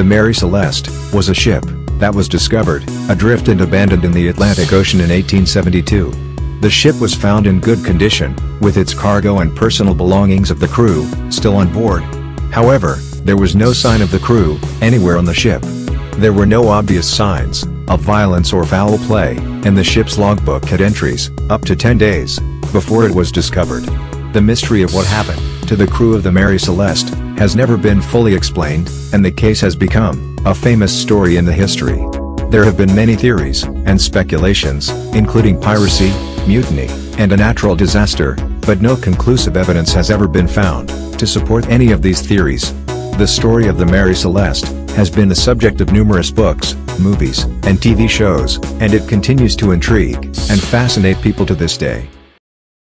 The Mary Celeste was a ship that was discovered, adrift and abandoned in the Atlantic Ocean in 1872. The ship was found in good condition, with its cargo and personal belongings of the crew still on board. However, there was no sign of the crew anywhere on the ship. There were no obvious signs of violence or foul play, and the ship's logbook had entries up to 10 days before it was discovered. The mystery of what happened to the crew of the Mary Celeste has never been fully explained, and the case has become a famous story in the history. There have been many theories and speculations, including piracy, mutiny, and a natural disaster, but no conclusive evidence has ever been found to support any of these theories. The story of the Mary Celeste has been the subject of numerous books, movies, and TV shows, and it continues to intrigue and fascinate people to this day.